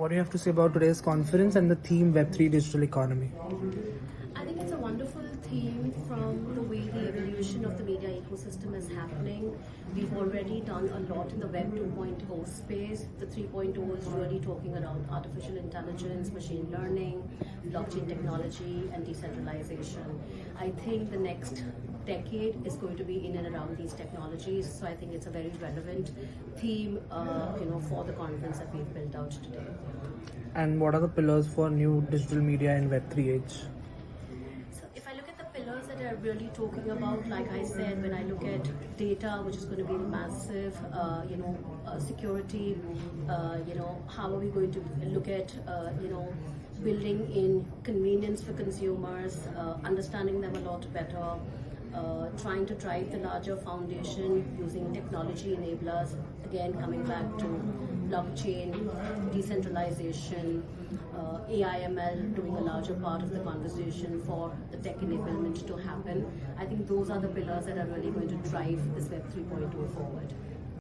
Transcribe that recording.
What do you have to say about today's conference and the theme Web3 Digital Economy? I think it's a wonderful theme from the way the evolution of the media ecosystem is happening. We've already done a lot in the Web 2.0 space. The 3.0 is really talking around artificial intelligence, machine learning, blockchain technology, and decentralization. I think the next decade is going to be in and around these technologies. So I think it's a very relevant theme, uh, you know, for the conference that we've built out today. And what are the pillars for new digital media in Web3 age? So if I look at the pillars that are really talking about, like I said, when I look at data, which is going to be massive, uh, you know, uh, security, uh, you know, how are we going to look at, uh, you know, building in convenience for consumers, uh, understanding them a lot better, uh, trying to drive the larger foundation using technology enablers, again coming back to blockchain, decentralization, uh, AIML doing a larger part of the conversation for the tech enablement to happen. I think those are the pillars that are really going to drive this Web 3.0 forward.